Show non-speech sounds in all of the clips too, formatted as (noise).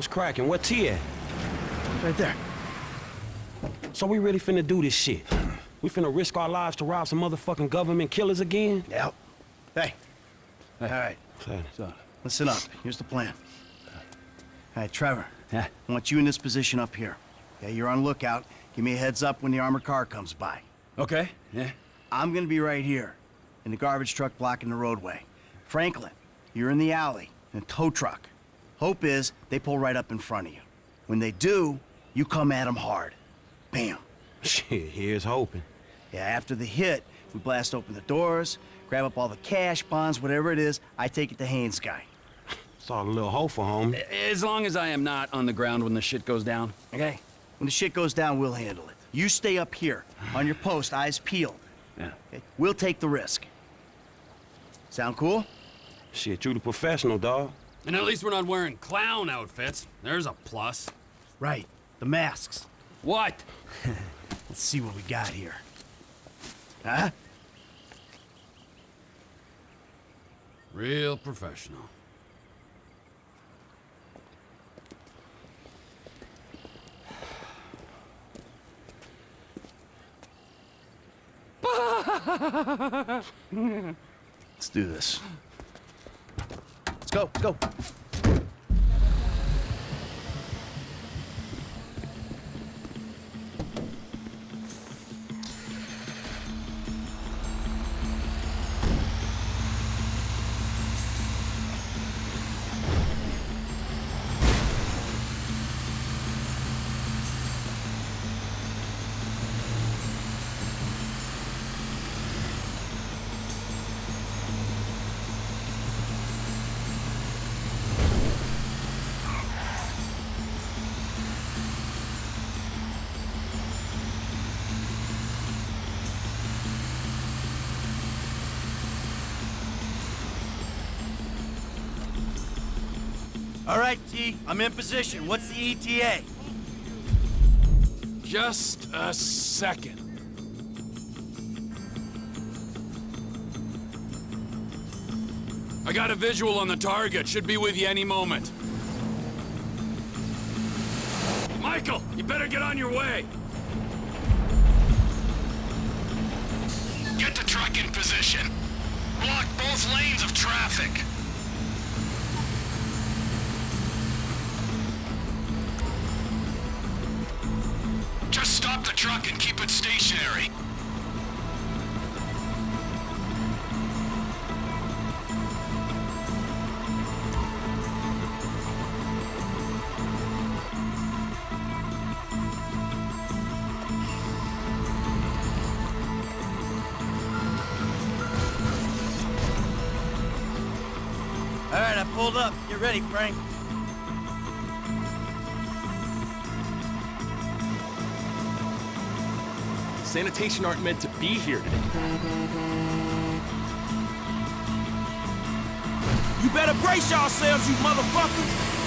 What's cracking? What T at? Right there. So we really finna do this shit? We finna risk our lives to rob some motherfucking government killers again? Yep. Hey. All right. Son. So, listen up. Here's the plan. All right, Trevor. Yeah? I want you in this position up here. Okay, you're on lookout. Give me a heads up when the armored car comes by. Okay, yeah. I'm gonna be right here, in the garbage truck blocking the roadway. Franklin, you're in the alley, in a tow truck. Hope is they pull right up in front of you. When they do, you come at them hard. Bam. Shit, here's hoping. Yeah, after the hit, we blast open the doors, grab up all the cash, bonds, whatever it is, I take it to Haines guy. Saw a little hopeful, homie. As long as I am not on the ground when the shit goes down. Okay? When the shit goes down, we'll handle it. You stay up here, on your post, eyes peeled. Yeah. Okay? We'll take the risk. Sound cool? Shit, you the professional, dog. And at least we're not wearing clown outfits. There's a plus. Right. The masks. What? (laughs) Let's see what we got here. Huh? Real professional. Let's do this. Let's go, let's go. I'm in position. What's the ETA? Just a second. I got a visual on the target. Should be with you any moment. Michael, you better get on your way. Get the truck in position. Block both lanes of traffic. Truck and keep it stationary. All right, I pulled up. Get ready, Frank. Sanitation aren't meant to be here today. You better brace yourselves, you motherfuckers!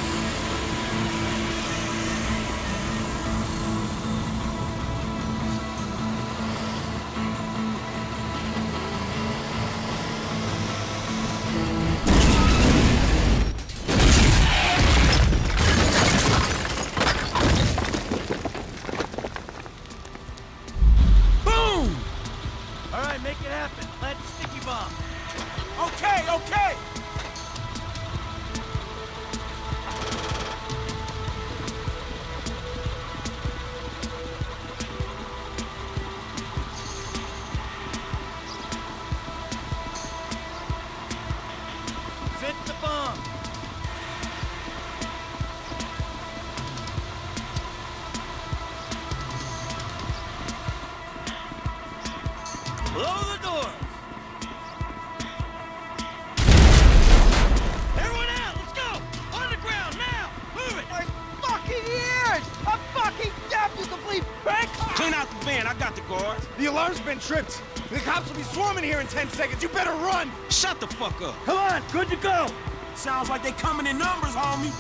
Good to go! Sounds like they coming in numbers, homie.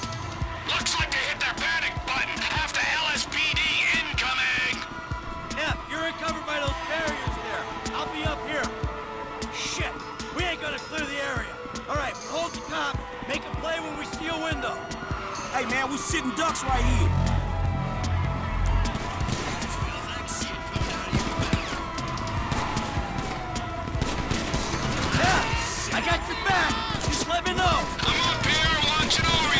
Looks like they hit their panic button. Half the LSPD incoming. Yeah, you're covered by those barriers there. I'll be up here. Shit, we ain't gonna clear the area. All right, hold the cop. Make a play when we see a window. Hey, man, we sitting ducks right here. I got your back. Let. I'm up here watching over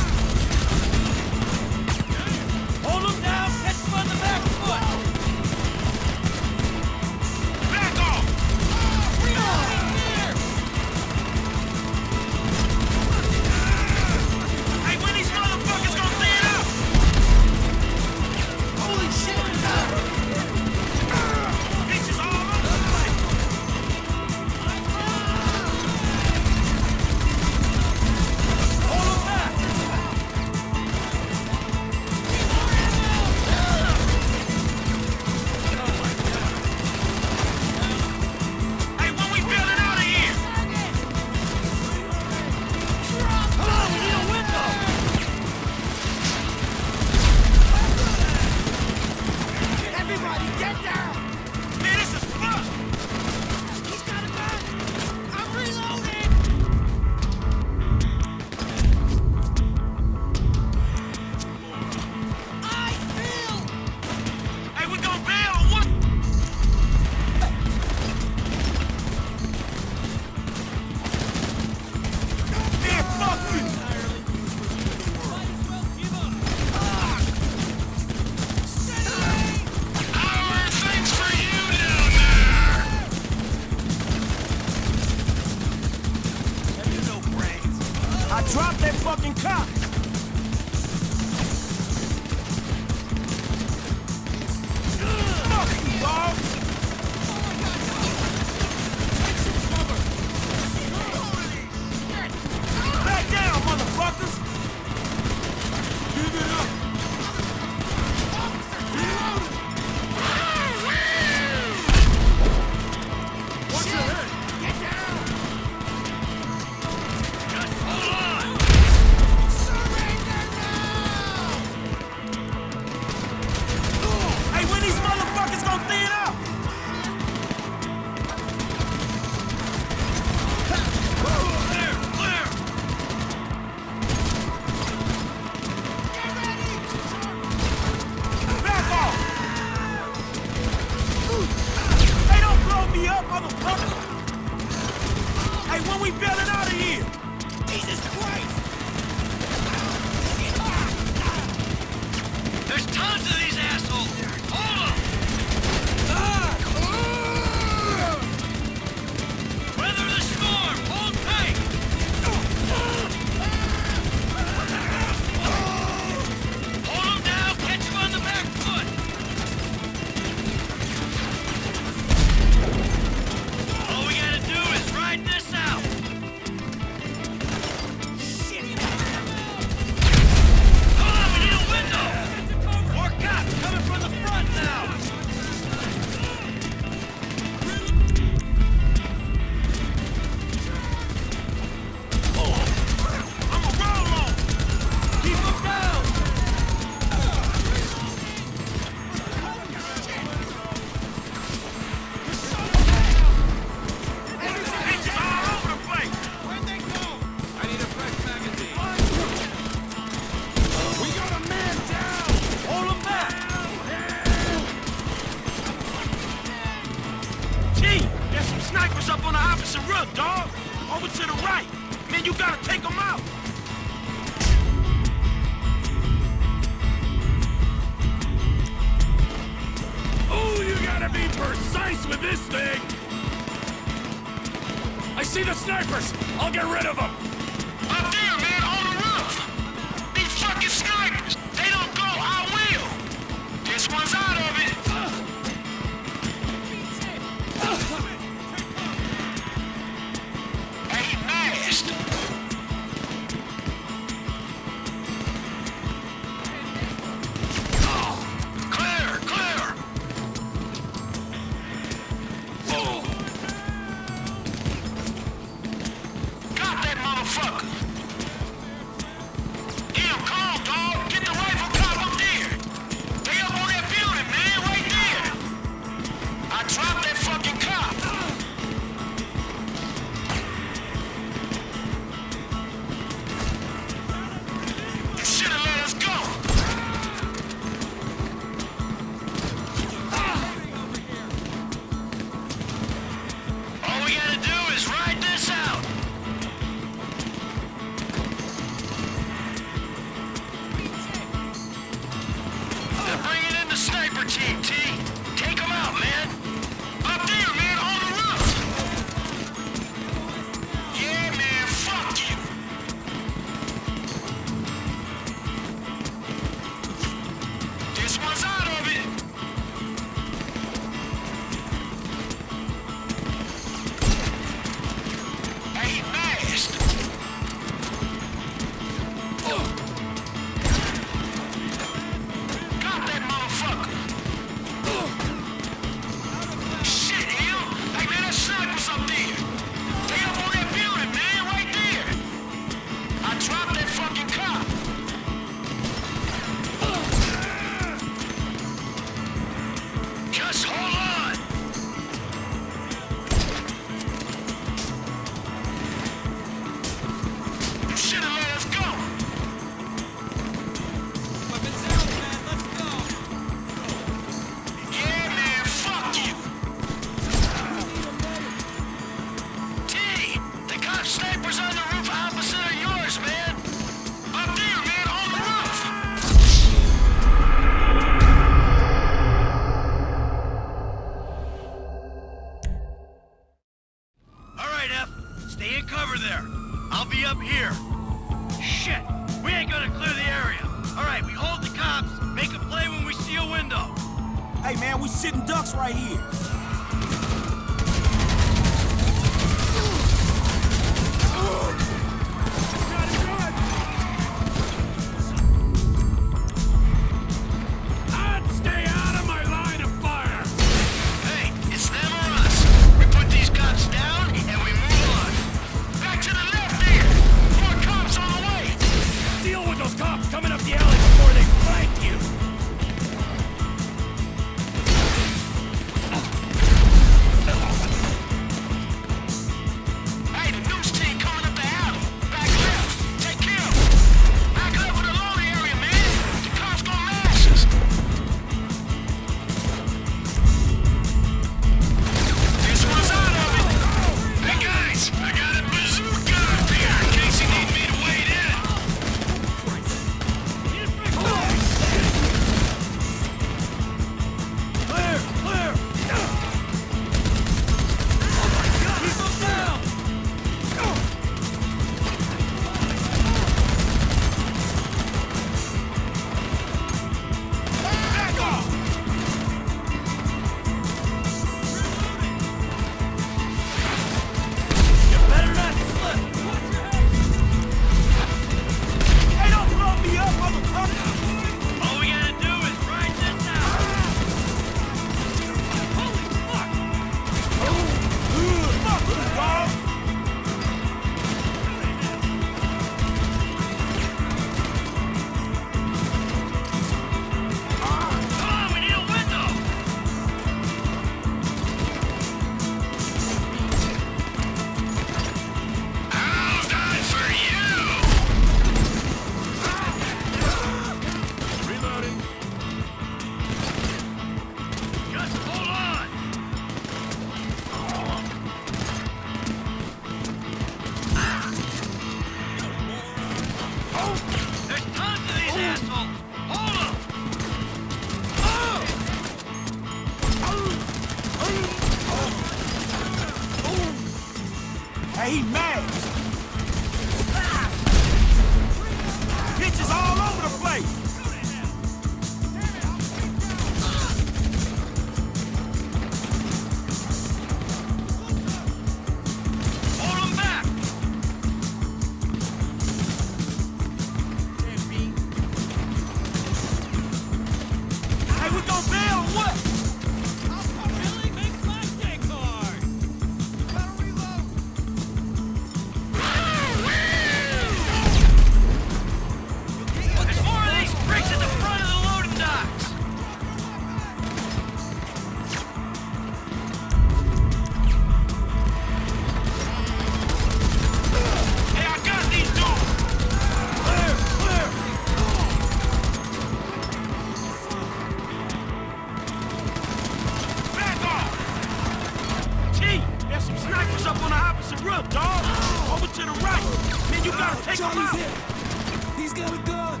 out! Take Johnny's him out! Hit. He's got a gun!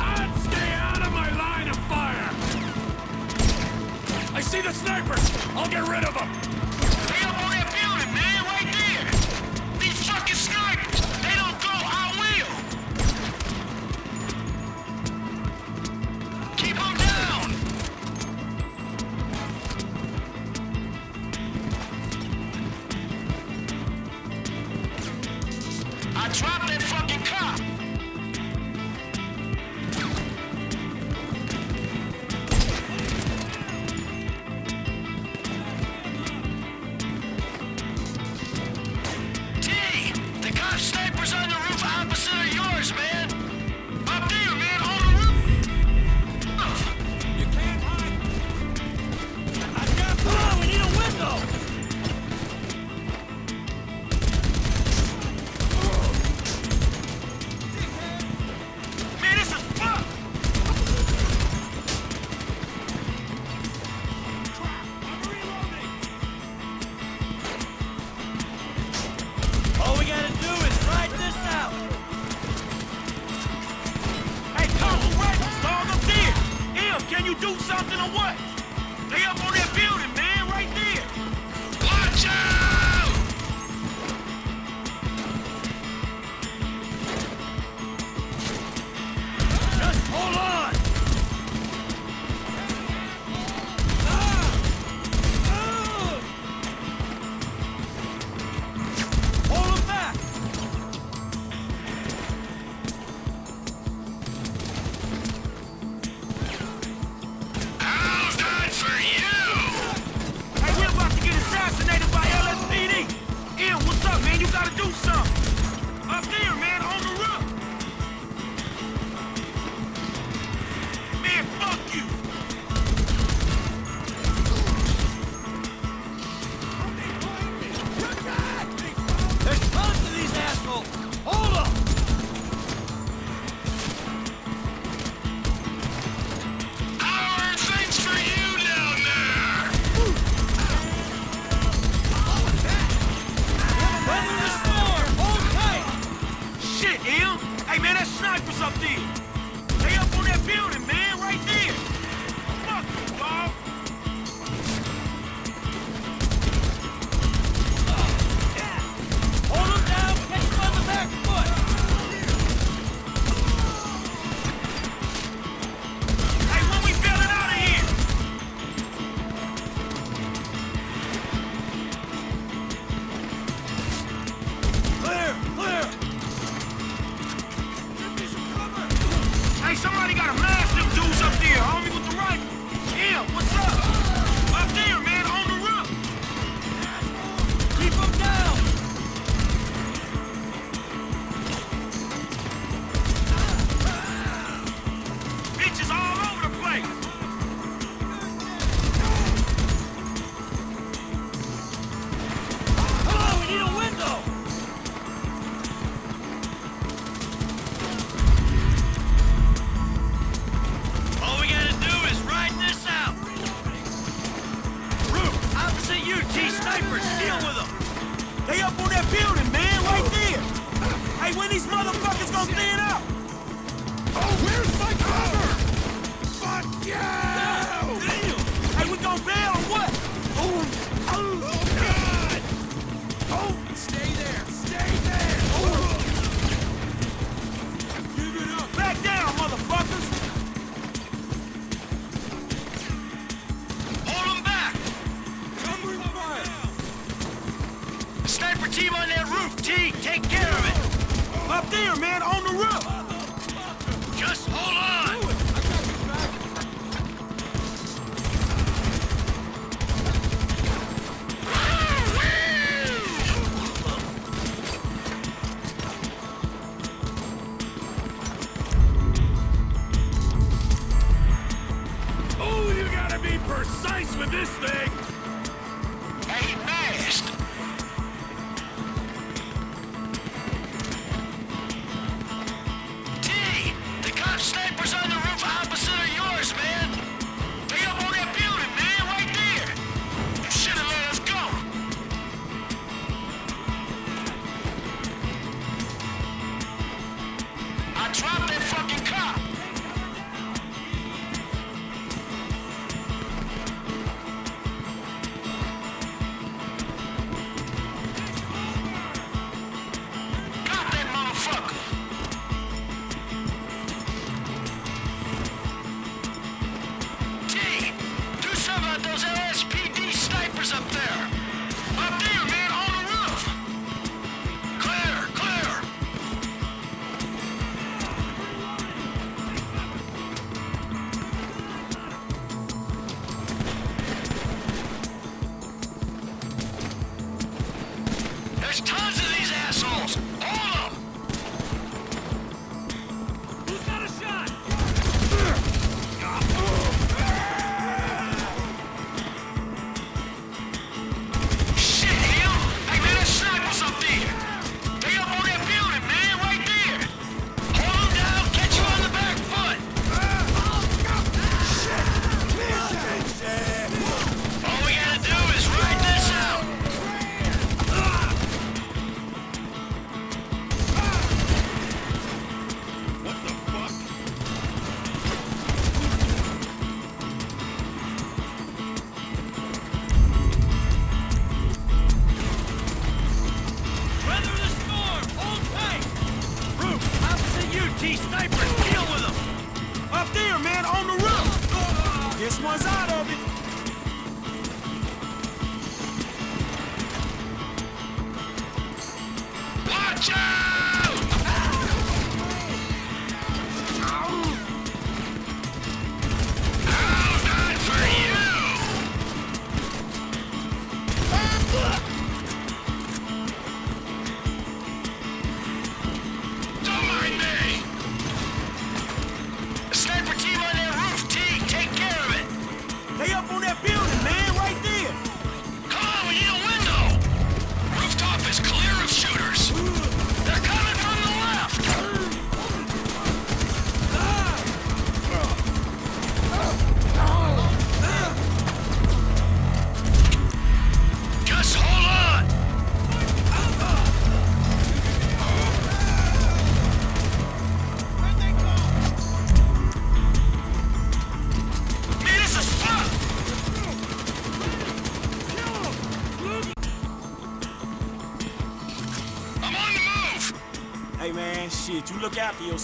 I'd stay out of my line of fire! I see the snipers! I'll get rid of them!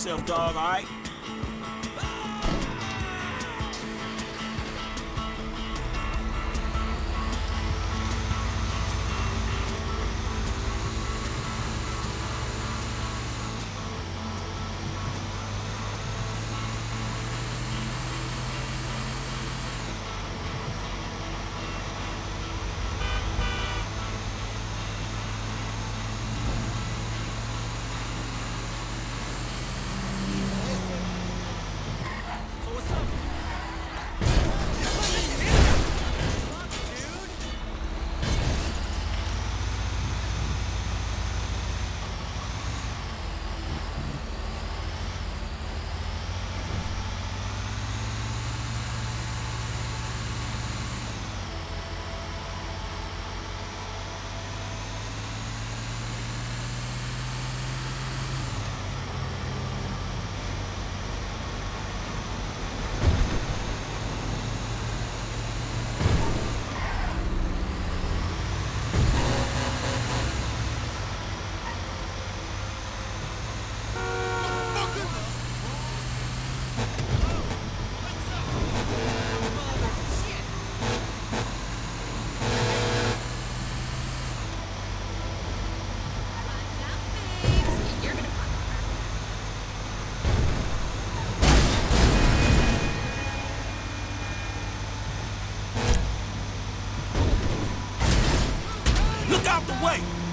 Yourself, dog, all the way.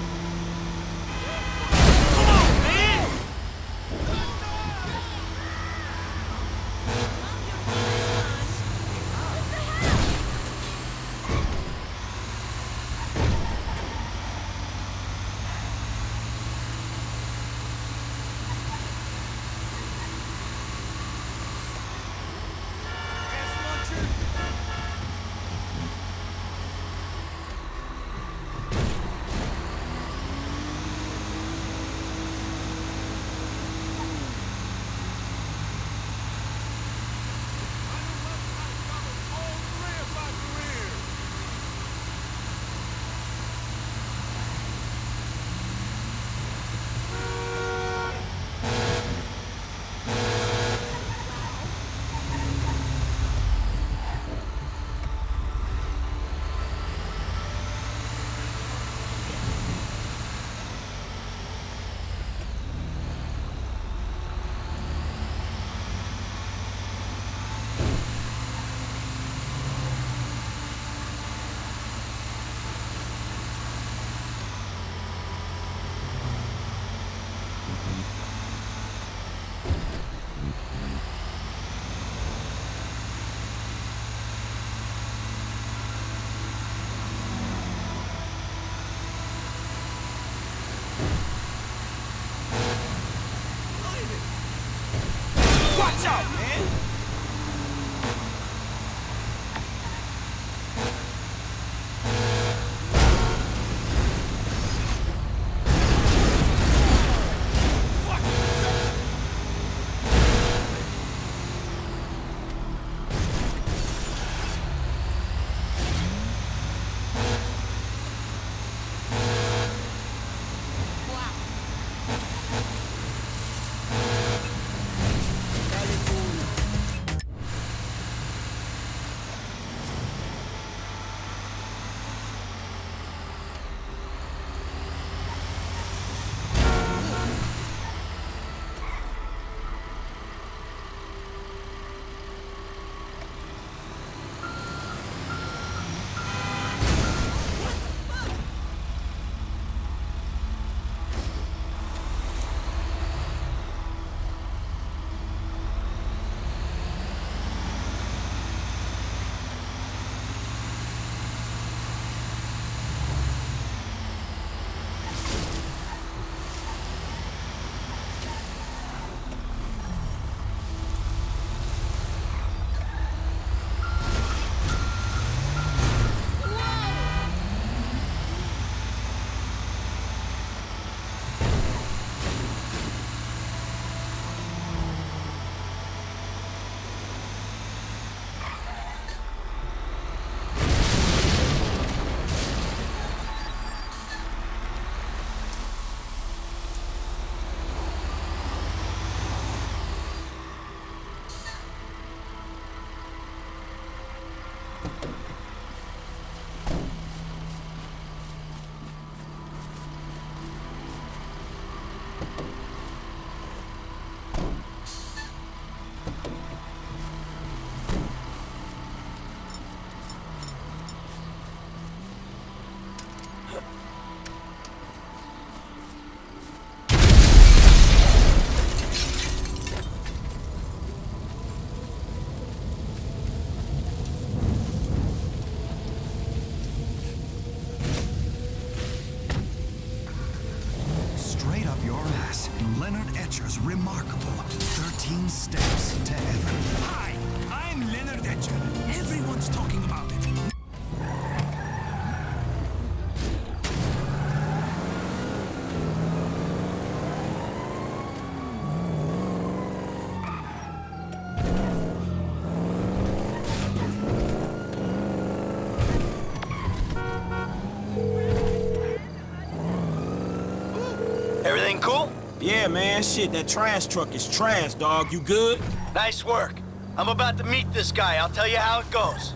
Yeah, man, shit, that trash truck is trash, dog. You good? Nice work. I'm about to meet this guy. I'll tell you how it goes.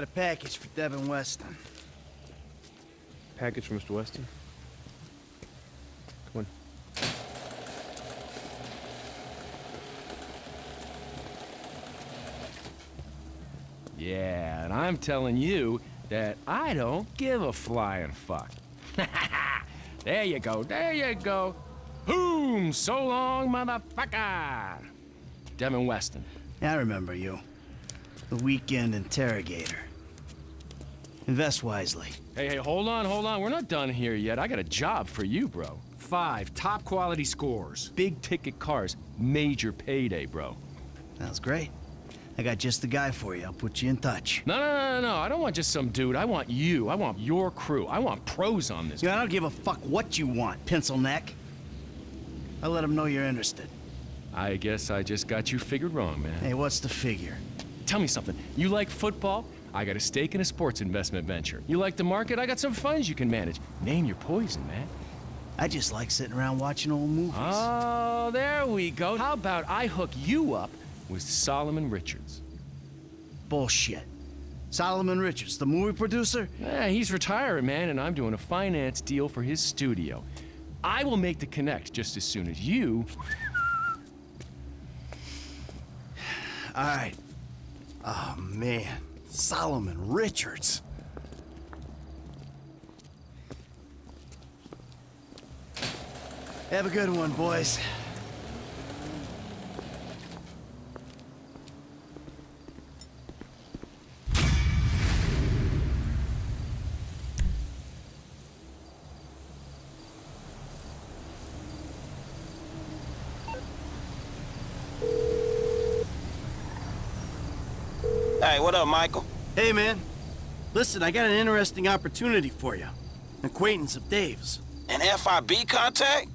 Got a package for Devin Weston. Package for Mr. Weston. Come on. Yeah, and I'm telling you that I don't give a flying fuck. (laughs) there you go, there you go. Boom! So long, motherfucker! Devin Weston. Yeah, I remember you. The weekend interrogator. Invest wisely. Hey, hey, hold on, hold on. We're not done here yet. I got a job for you, bro. Five top quality scores. Big ticket cars. Major payday, bro. Sounds great. I got just the guy for you. I'll put you in touch. No, no, no, no. I don't want just some dude. I want you. I want your crew. I want pros on this. Yeah, I don't give a fuck what you want, pencil neck. I'll let him know you're interested. I guess I just got you figured wrong, man. Hey, what's the figure? Tell me something. You like football? I got a stake in a sports investment venture. You like the market? I got some funds you can manage. Name your poison, man. I just like sitting around watching old movies. Oh, there we go. How about I hook you up with Solomon Richards? Bullshit. Solomon Richards, the movie producer? Yeah, he's retiring, man, and I'm doing a finance deal for his studio. I will make the connect just as soon as you. (sighs) All right. Oh, man. Solomon Richards. Have a good one, boys. Hey, what up, Michael? Hey, man. Listen, I got an interesting opportunity for you. An acquaintance of Dave's. An FIB contact?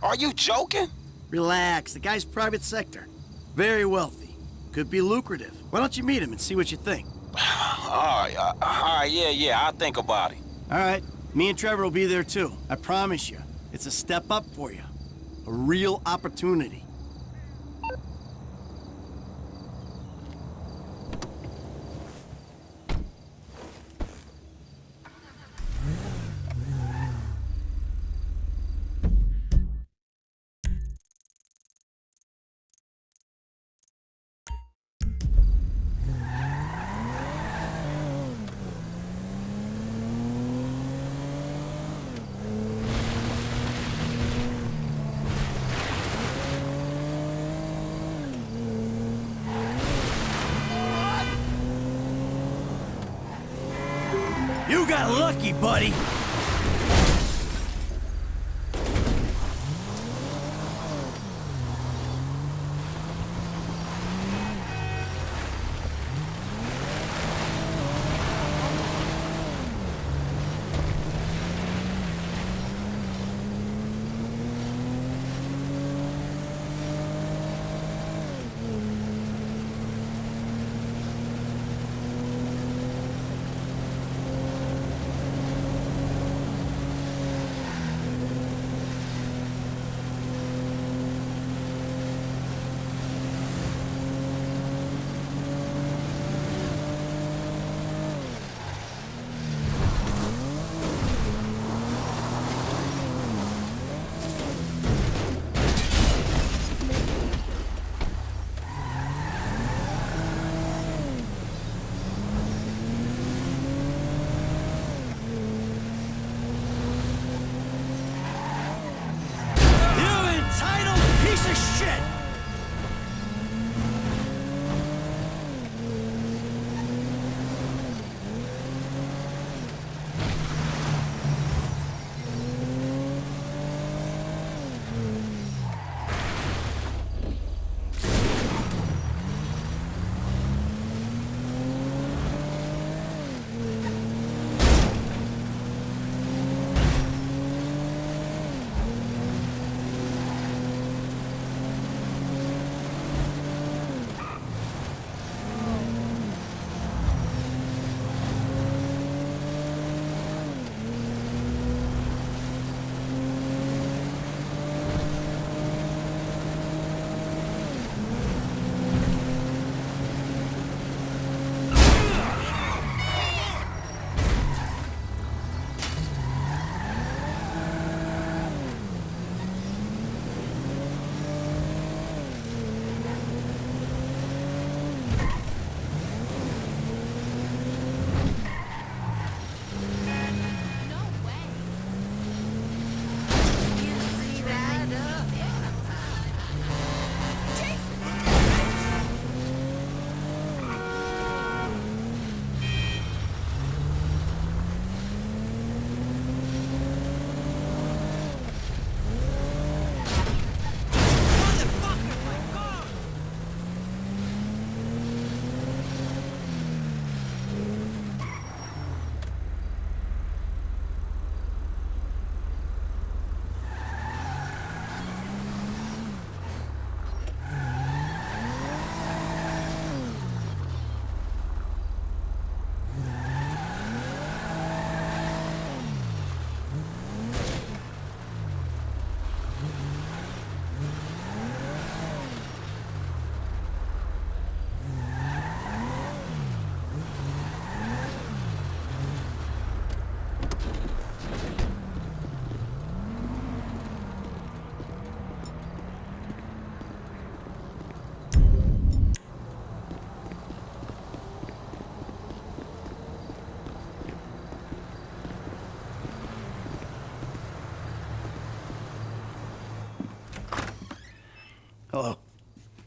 Are you joking? Relax, the guy's private sector. Very wealthy. Could be lucrative. Why don't you meet him and see what you think? (sighs) all right, uh, all right, yeah, yeah, I'll think about it. All right, me and Trevor will be there too. I promise you. It's a step up for you. A real opportunity. Buddy.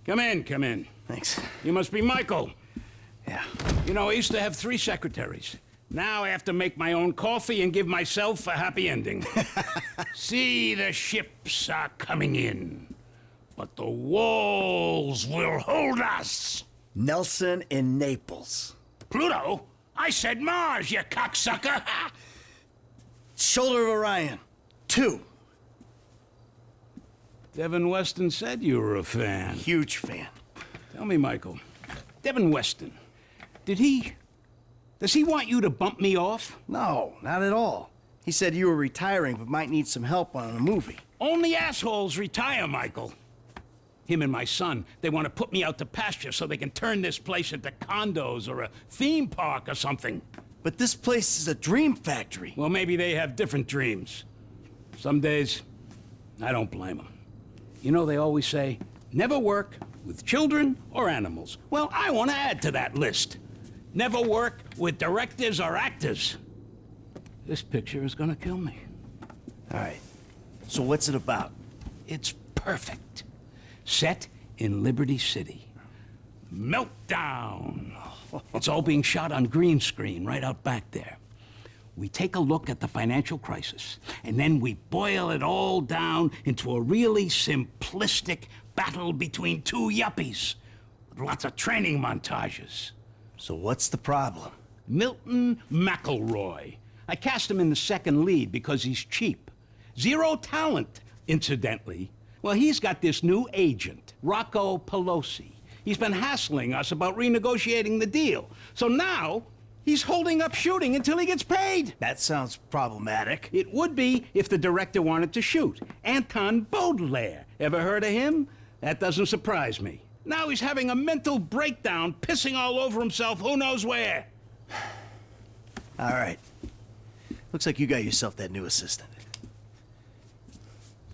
Come in, come in. Thanks. You must be Michael. Yeah. You know, I used to have three secretaries. Now I have to make my own coffee and give myself a happy ending. (laughs) See, the ships are coming in, but the walls will hold us. Nelson in Naples. Pluto? I said Mars, you cocksucker! (laughs) Shoulder of Orion. Two. Devin Weston said you were a fan. Huge fan. Tell me, Michael, Devin Weston, did he... Does he want you to bump me off? No, not at all. He said you were retiring but might need some help on a movie. Only assholes retire, Michael. Him and my son, they want to put me out to pasture so they can turn this place into condos or a theme park or something. But this place is a dream factory. Well, maybe they have different dreams. Some days, I don't blame them. You know, they always say, never work with children or animals. Well, I want to add to that list. Never work with directors or actors. This picture is gonna kill me. All right. So what's it about? It's perfect. Set in Liberty City. Meltdown. (laughs) It's all being shot on green screen right out back there. We take a look at the financial crisis, and then we boil it all down into a really simplistic battle between two yuppies with lots of training montages. So what's the problem? Milton McElroy. I cast him in the second lead because he's cheap. Zero talent, incidentally. Well, he's got this new agent, Rocco Pelosi. He's been hassling us about renegotiating the deal. So now, he's holding up shooting until he gets paid. That sounds problematic. It would be if the director wanted to shoot. Anton Beaudelaire. Ever heard of him? That doesn't surprise me. Now he's having a mental breakdown, pissing all over himself who knows where. (sighs) All right. Looks like you got yourself that new assistant.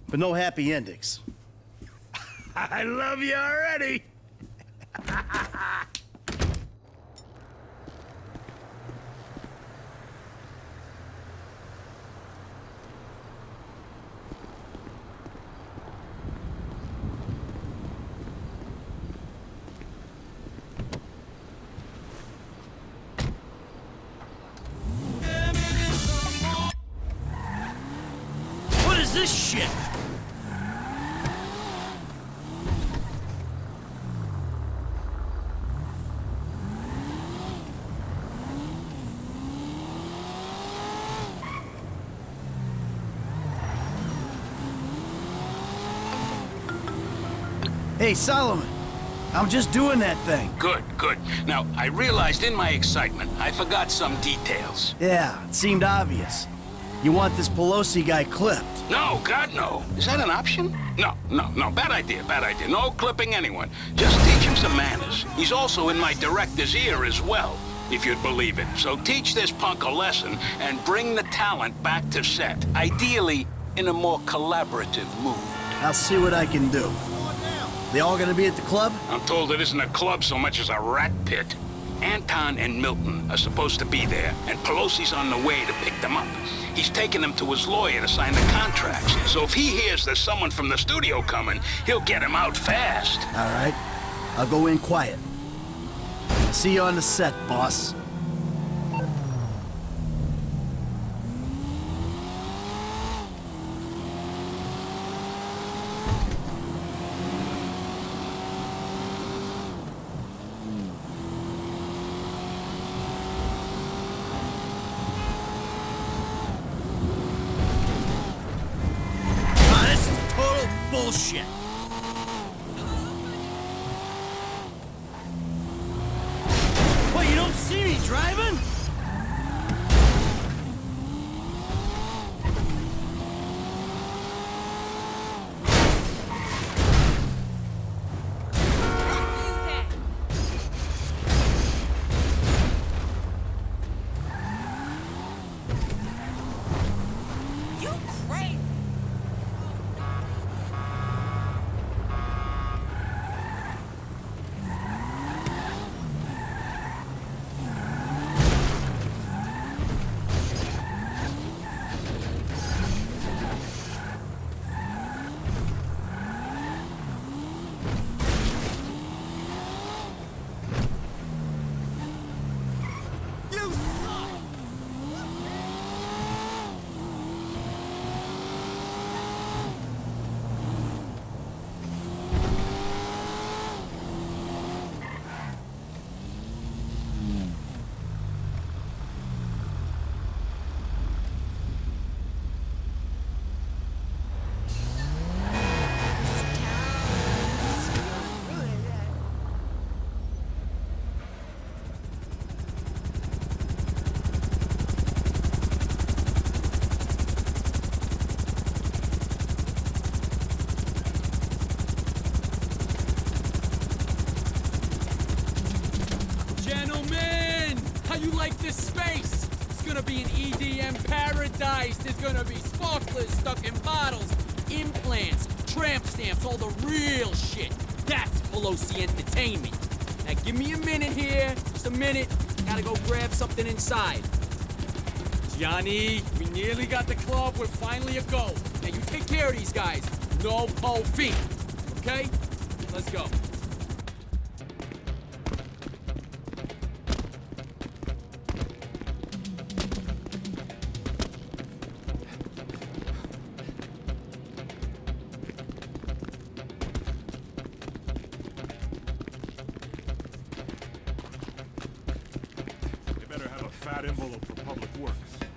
But no happy endings. (laughs) I love you already. (laughs) Hey, Solomon. I'm just doing that thing. Good, good. Now, I realized in my excitement, I forgot some details. Yeah, it seemed obvious. You want this Pelosi guy clipped. No, God, no. Is that an option? No, no, no. Bad idea, bad idea. No clipping anyone. Just teach him some manners. He's also in my director's ear as well, if you'd believe it. So teach this punk a lesson and bring the talent back to set. Ideally, in a more collaborative mood. I'll see what I can do. They all gonna be at the club? I'm told it isn't a club so much as a rat pit. Anton and Milton are supposed to be there, and Pelosi's on the way to pick them up. He's taking them to his lawyer to sign the contracts. So if he hears there's someone from the studio coming, he'll get him out fast. All right. I'll go in quiet. See you on the set, boss. Total bullshit. Stamps, all the real shit. That's Pelosi Entertainment. Now give me a minute here, just a minute. Gotta go grab something inside. Johnny, we nearly got the club. We're finally a go. Now you take care of these guys. No feet. Okay? Fat envelope for public works.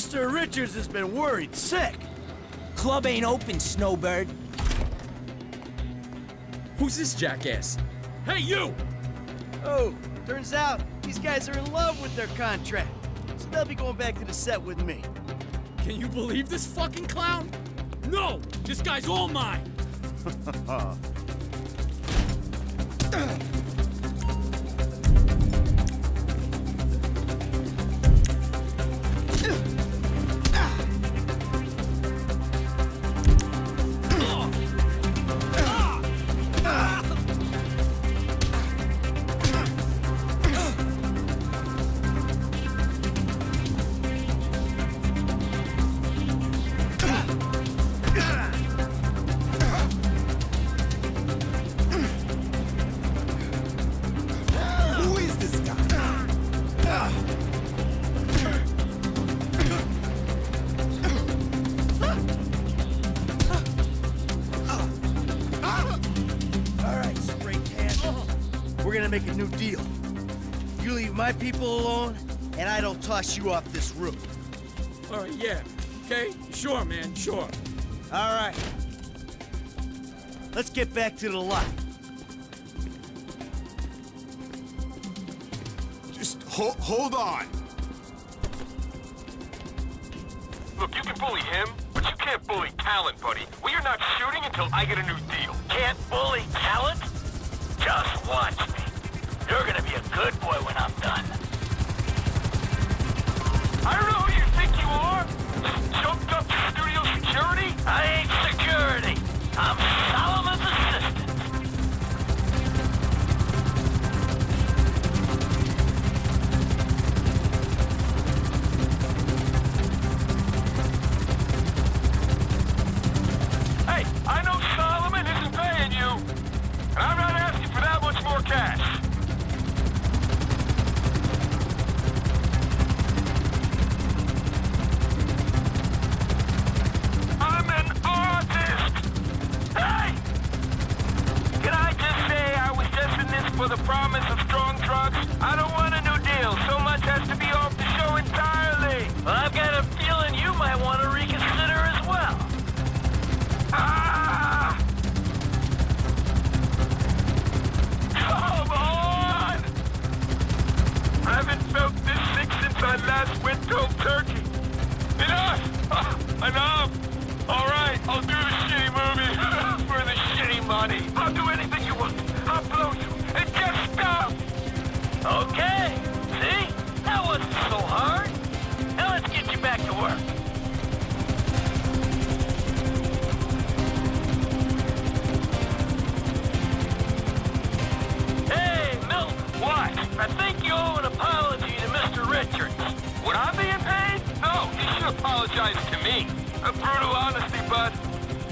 Mr. Richards has been worried sick. Club ain't open, Snowbird. Who's this jackass? Hey, you! Oh, turns out these guys are in love with their contract. So they'll be going back to the set with me. Can you believe this fucking clown? No! This guy's all mine! (laughs) gonna make a new deal. You leave my people alone, and I don't toss you off this roof. All right, yeah. Okay? Sure, man, sure. All right. Let's get back to the lot. Just ho hold on. Look, you can bully him, but you can't bully talent, buddy. We are not shooting until I get a new deal. Can't bully talent? Just watch me. You're gonna be a good boy when I'm done. I don't know who you think you are. Jumped up to studio security. I ain't security. I'm I don't want a think you owe an apology to Mr. Richards. Would I being paid? No, you should apologize to me. A brutal honesty, bud.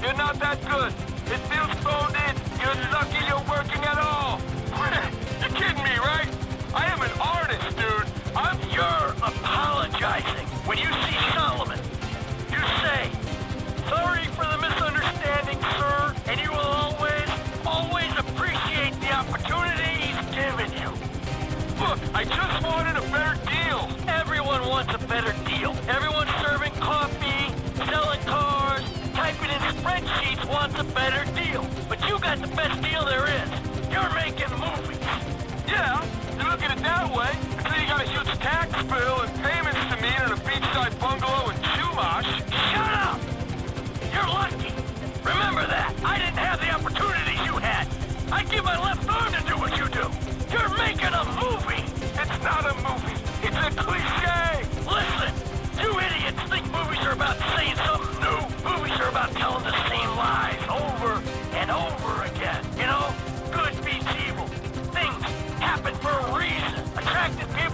You're not that good. It feels phoned in. You're lucky you're working at all. (laughs) You're kidding me, right? I am an artist, dude. I'm You're apologizing. When you got the best deal there is. You're making movies. Yeah, you look at it that way. Until you got a huge tax bill and payments to me in a beachside bungalow in Chumash. Shut up! You're lucky. Remember that. I didn't have the opportunities you had. I'd give my left arm to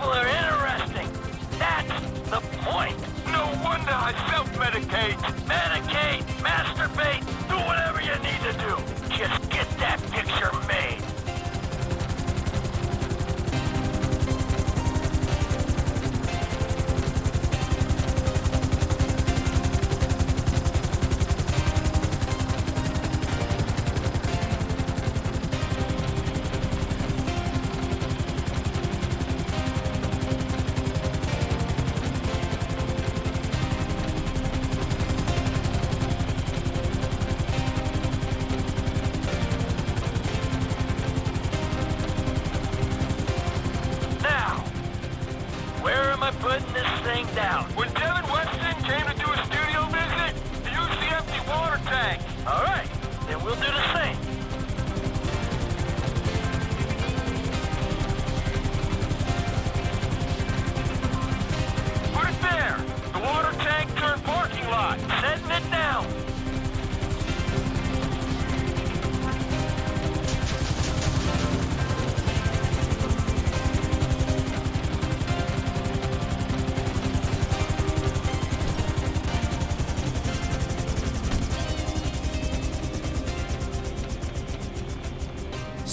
people are interesting. That's the point. No wonder I self-medicate. Medicate, masturbate, do whatever you need to do.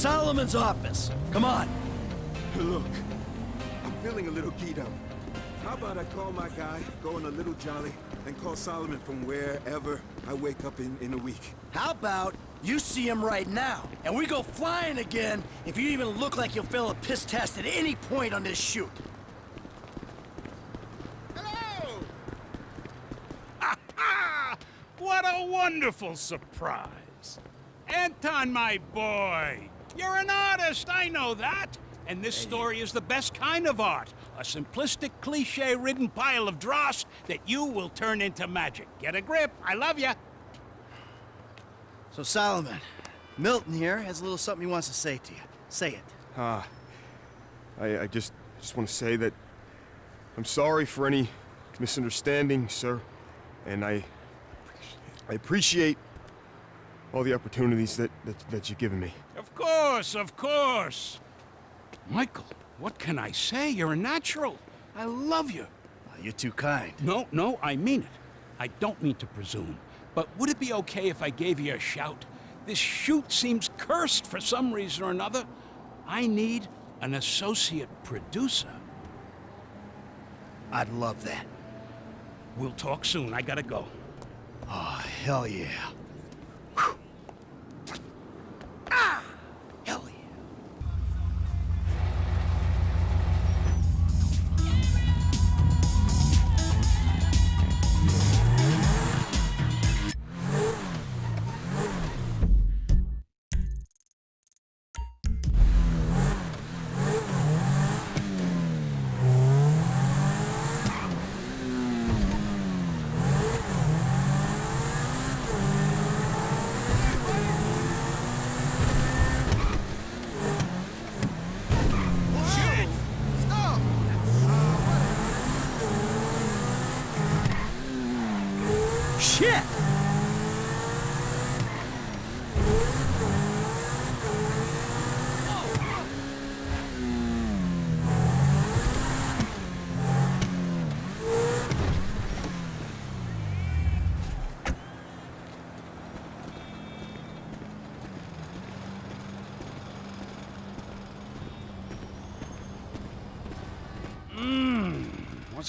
Solomon's office. Come on. Look, I'm feeling a little keyed up. How about I call my guy, go on a little jolly, and call Solomon from wherever I wake up in, in a week? How about you see him right now, and we go flying again if you even look like you'll fail a piss test at any point on this shoot. Hello! what a wonderful surprise. Anton, my boy, you're an artist, I know that. And this story is the best kind of art. A simplistic, cliche-ridden pile of dross that you will turn into magic. Get a grip. I love you. So, Solomon, Milton here has a little something he wants to say to you. Say it. Ah, I, I just just want to say that I'm sorry for any misunderstanding, sir, and I I appreciate all the opportunities that, that that you've given me. Of course, of course. Michael, what can I say? You're a natural. I love you. You're too kind. No, no, I mean it. I don't mean to presume. But would it be okay if I gave you a shout? This shoot seems cursed for some reason or another. I need an associate producer. I'd love that. We'll talk soon. I gotta go. Oh, hell yeah. Ah!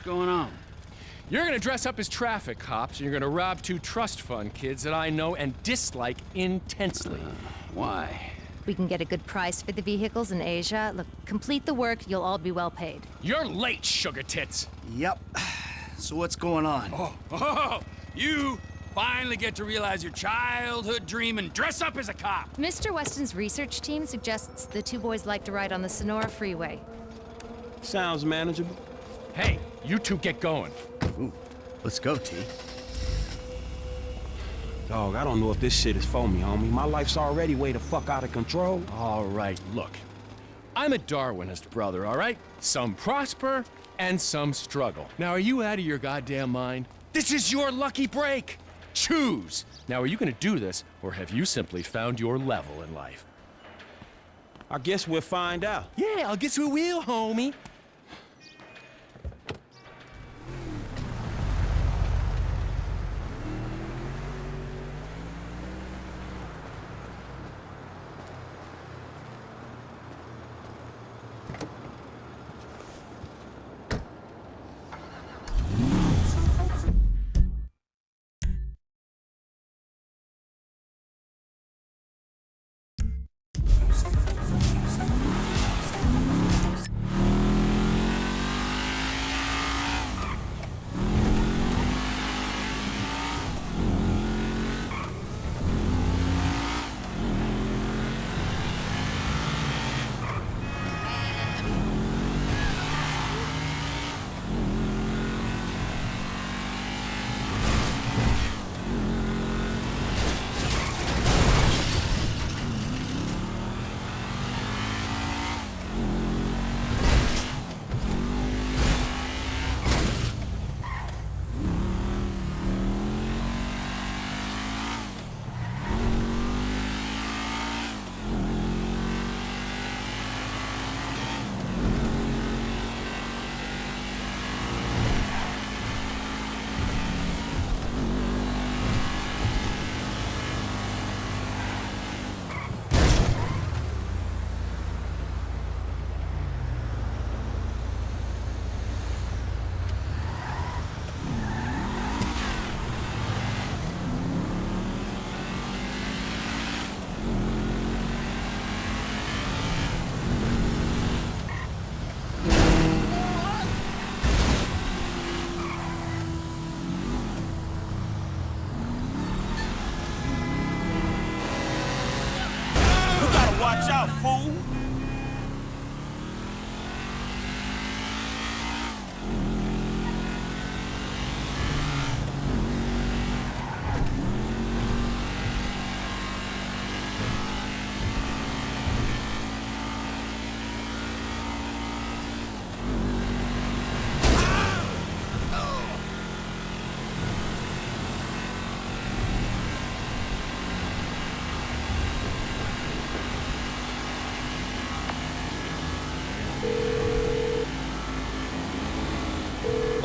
Going on? You're gonna dress up as traffic cops, and you're gonna rob two trust fund kids that I know and dislike intensely. Uh, why? We can get a good price for the vehicles in Asia. Look, complete the work, you'll all be well paid. You're late, sugar tits. Yep. So what's going on? Oh, (laughs) oh, you finally get to realize your childhood dream and dress up as a cop. Mr. Weston's research team suggests the two boys like to ride on the Senora Freeway. Sounds manageable. Hey, you two get going. Ooh, let's go, T. Dog, I don't know if this shit is for me, homie. My life's already way the fuck out of control. All right, look. I'm a Darwinist, brother, all right? Some prosper and some struggle. Now, are you out of your goddamn mind? This is your lucky break. Choose. Now, are you gonna do this, or have you simply found your level in life? I guess we'll find out. Yeah, I'll guess we will, homie.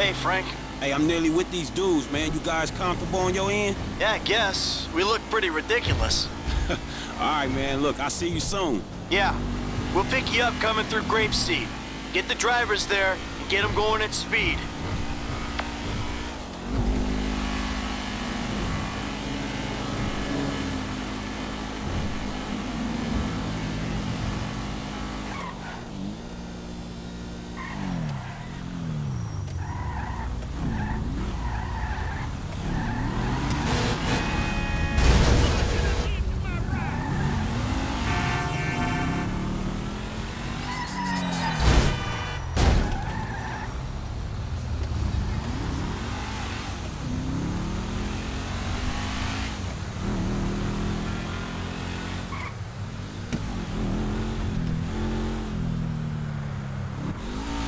Hey, Frank. Hey, I'm nearly with these dudes, man. You guys comfortable on your end? Yeah, I guess. We look pretty ridiculous. (laughs) All right, man. Look, I'll see you soon. Yeah. We'll pick you up coming through Grapeseed. Get the drivers there and get them going at speed.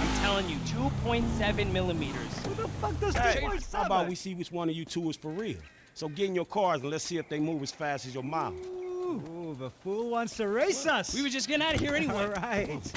I'm telling you, 2.7 millimeters. Who the fuck does Hey, How about we see which one of you two is for real? So get in your cars and let's see if they move as fast as your mouth. Ooh, the fool wants to race us. We were just getting out of here anyway. (laughs) All right.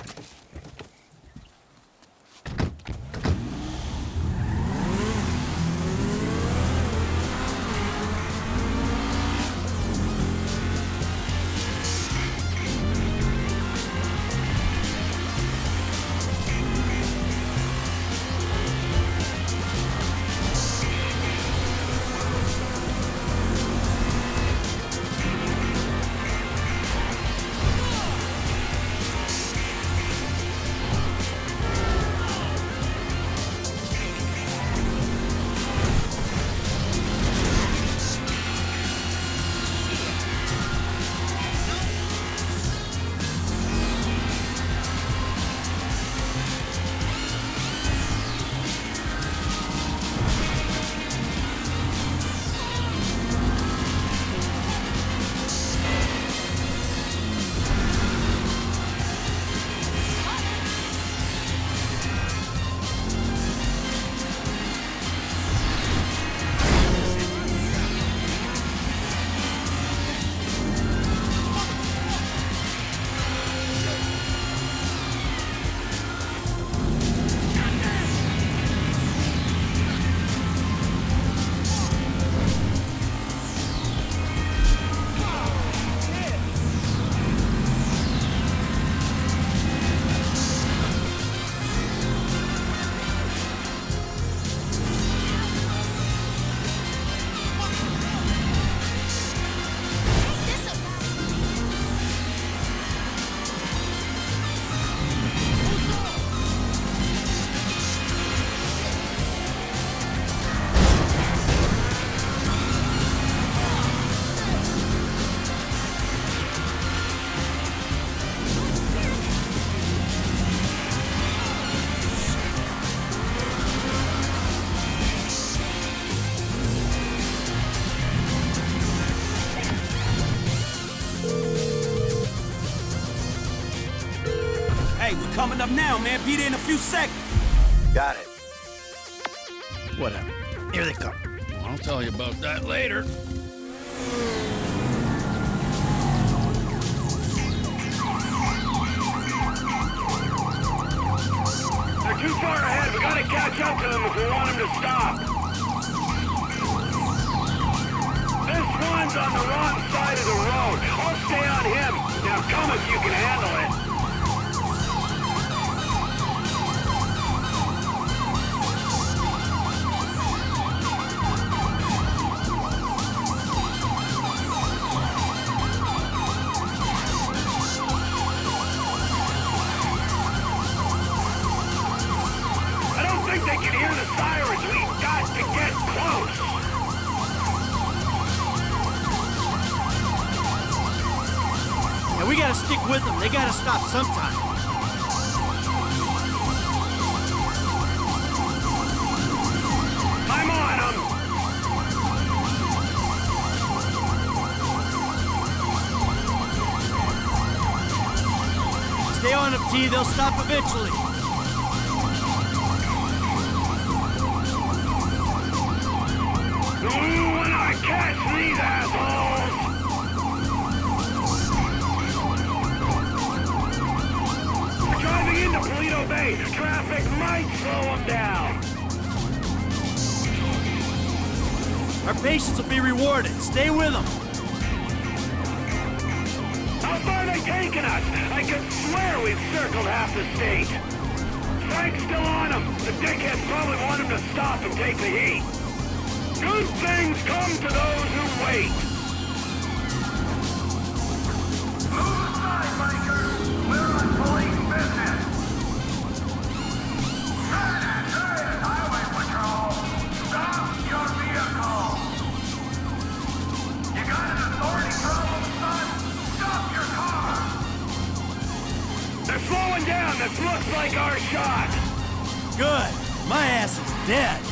Now, man. Be there in a few seconds. Got it. Whatever. Here they come. I'll tell you about that later. They're too far ahead. We gotta catch up to them if we want them to stop. This one's on the wrong side of the road. I'll stay on him. Now come if you can handle it. I don't think they can hear the sirens. We've got to get close. And we gotta stick with them. They gotta stop sometime. I'm on them. Stay on them, T. They'll stop eventually. Be rewarded. Stay with them. How far they taking us? I could swear we've circled half the state. Frank's still on them. The dickheads probably want him to stop and take the heat. Good things come to those who wait. Like our shot. Good. My ass is dead.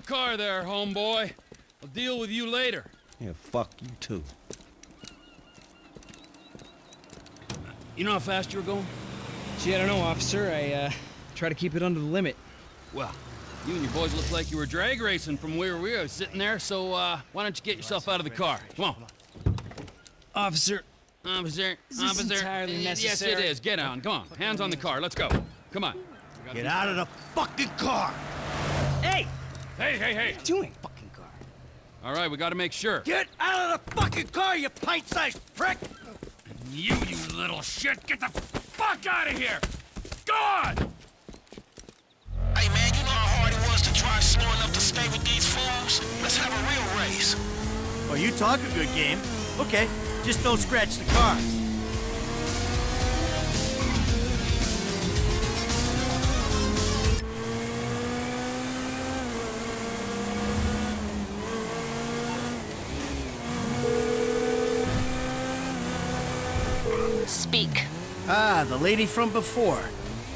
The car there, homeboy. I'll deal with you later. Yeah, fuck you too. You know how fast you were going? Gee, I don't know, officer. I, uh, try to keep it under the limit. Well, you and your boys look like you were drag racing from where we were sitting there, so, uh, why don't you get yourself out of the car? Come on. Officer, Officer, Is this officer. entirely necessary? Yes, it is. Get on. Come on. Hands on the car. Let's go. Come on. Get out of the fucking car. Hey! Hey, hey, hey. Doing fucking car. All right, we gotta make sure. Get out of the fucking car, you pint-sized prick! You, you little shit, get the fuck out of here! Gone! Hey man, you know how hard it was to try slow enough to stay with these fools? Let's have a real race. Oh, you talk a good game. Okay, just don't scratch the cars. Ah, the lady from before.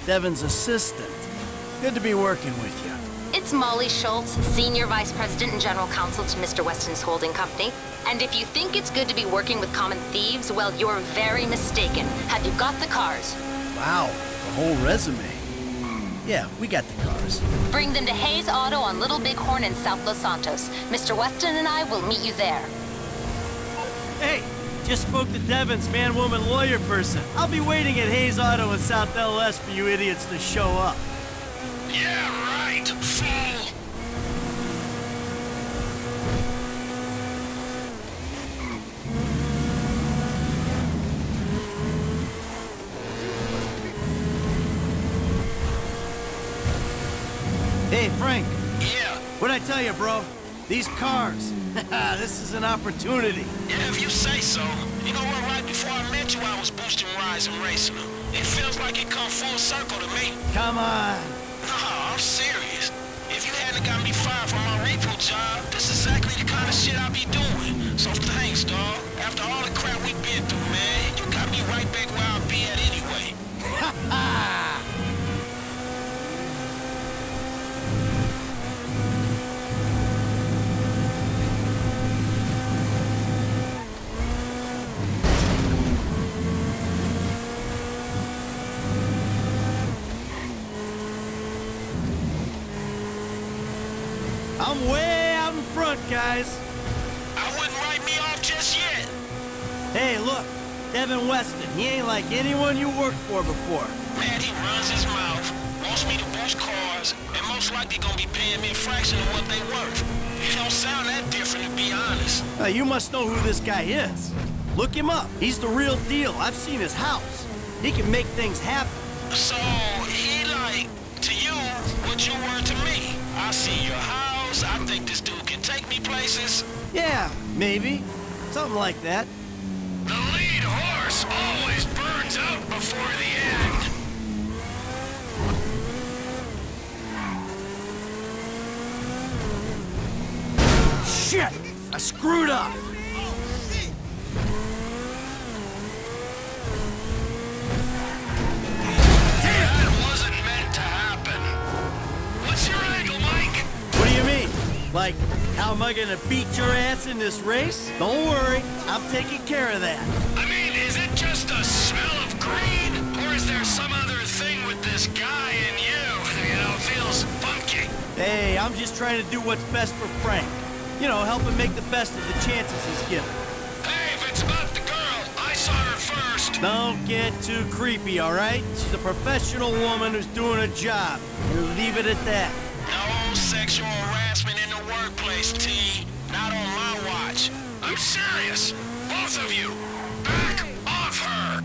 Devin's assistant. Good to be working with you. It's Molly Schultz, Senior Vice President and General Counsel to Mr. Weston's holding company. And if you think it's good to be working with common thieves, well, you're very mistaken. Have you got the cars? Wow, the whole resume. Yeah, we got the cars. Bring them to Hayes Auto on Little Bighorn in South Los Santos. Mr. Weston and I will meet you there. Hey, just spoke to Devin's man, woman, lawyer person. I'll be waiting at Hayes Auto in South LS for you idiots to show up. Yeah, right, fool! Hey, Frank. Yeah? What'd I tell you, bro? These cars. (laughs) this is an opportunity. Yeah, if you say so. You know what, right before I met you, I was boosting rides and racing them. It feels like it come full circle to me. Come on. Nah, I'm serious. If you hadn't got me fired from my repo job, this is exactly the kind of shit I be doing. So thanks, dawg. After all the crap we've been through, man, you got me right back where I'll be at anyway. Ha (laughs) ha! Guys. I wouldn't write me off just yet. Hey, look, Devin Weston. He ain't like anyone you worked for before. Man, he runs his mouth, wants me to boost cars, and most likely gonna be paying me a fraction of what they worth. It don't sound that different, to be honest. Uh, you must know who this guy is. Look him up. He's the real deal. I've seen his house. He can make things happen. So, he like, to you, what you were to me. I see your house, I think this dude take me places. Yeah, maybe. Something like that. The lead horse always burns out before the end. Shit! I screwed up! Like, how am I gonna beat your ass in this race? Don't worry, I'm taking care of that. I mean, is it just a smell of greed? Or is there some other thing with this guy and you? (laughs) You know, it feels funky. Hey, I'm just trying to do what's best for Frank. You know, help him make the best of the chances he's given. Hey, if it's about the girl, I saw her first. Don't get too creepy, all right? She's a professional woman who's doing a job. We'll leave it at that. I'm serious. Both of you. Back off her.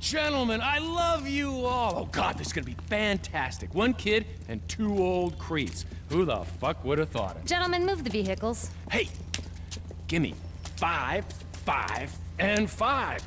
Gentlemen, I love you all. Oh, God, this is gonna be fantastic. One kid and two old creeps. Who the fuck would have thought it? Gentlemen, move the vehicles. Hey, gimme five, five, and five.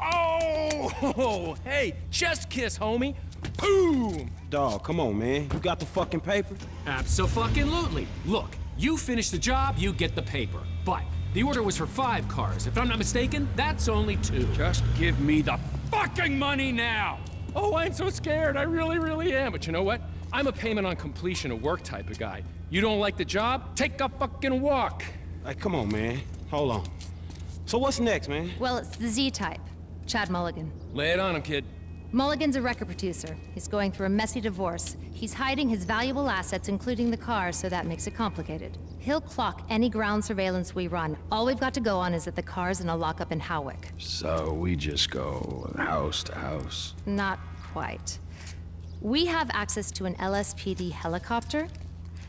Oh, (laughs) hey, chest kiss, homie. Boom! Dog, come on, man. You got the fucking paper? Absolutely. Look, you finish the job, you get the paper. But the order was for five cars. If I'm not mistaken, that's only two. Just give me the fucking money now! Oh, I'm so scared. I really, really am. But you know what? I'm a payment on completion of work type of guy. You don't like the job? Take a fucking walk. Hey, come on, man. Hold on. So what's next, man? Well, it's the Z-type. Chad Mulligan. Lay it on him, kid. Mulligan's a record producer. He's going through a messy divorce. He's hiding his valuable assets, including the car, so that makes it complicated. He'll clock any ground surveillance we run. All we've got to go on is that the car's in a lockup in Hawick. So we just go house to house. Not quite. We have access to an LSPD helicopter.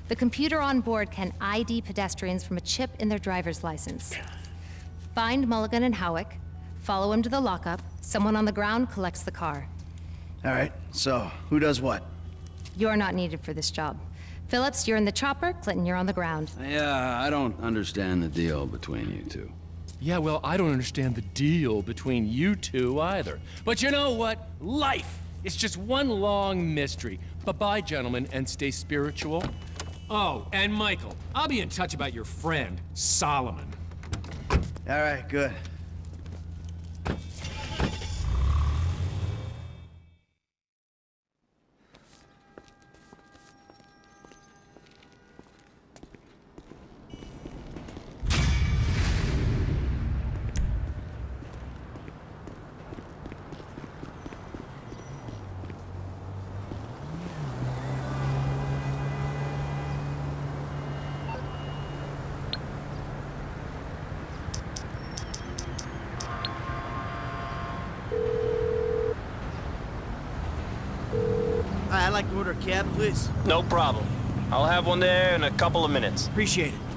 The computer on board can ID pedestrians from a chip in their driver's license. Find Mulligan and Hawick, follow him to the lockup, someone on the ground collects the car. All right, so who does what? You're not needed for this job. Philips, you're in the chopper, Clinton, you're on the ground. Yeah, I don't understand the deal between you two. Yeah, well, I don't understand the deal between you two either. But you know what? Life is just one long mystery. Bye-bye, gentlemen, and stay spiritual. Oh, and Michael, I'll be in touch about your friend, Solomon. All right, good. I'd like to order a cab, please. No problem. I'll have one there in a couple of minutes. Appreciate it.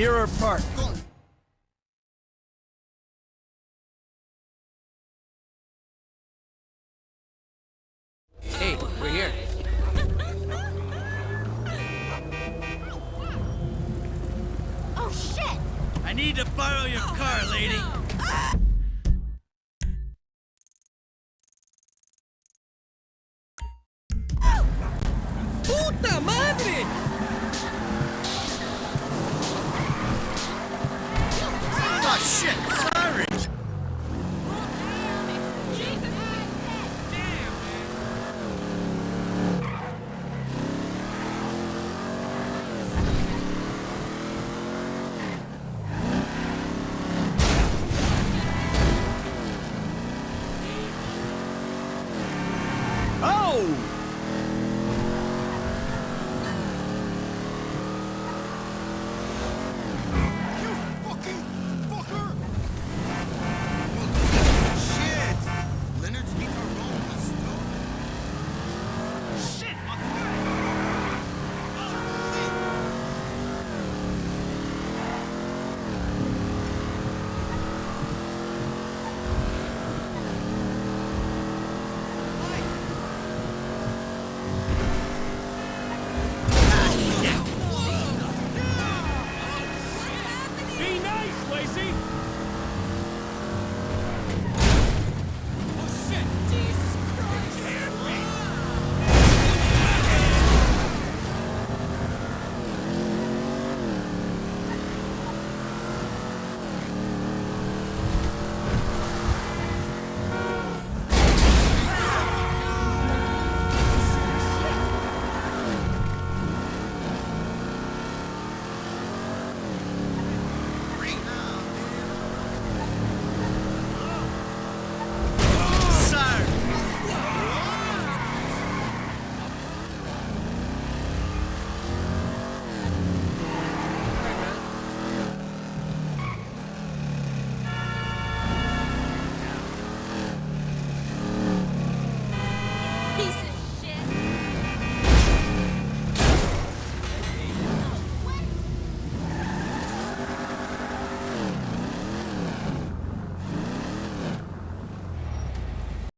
Mirror Park. Hey, we're here. Oh, shit! I need to borrow your car, lady. Oh, ¡Puta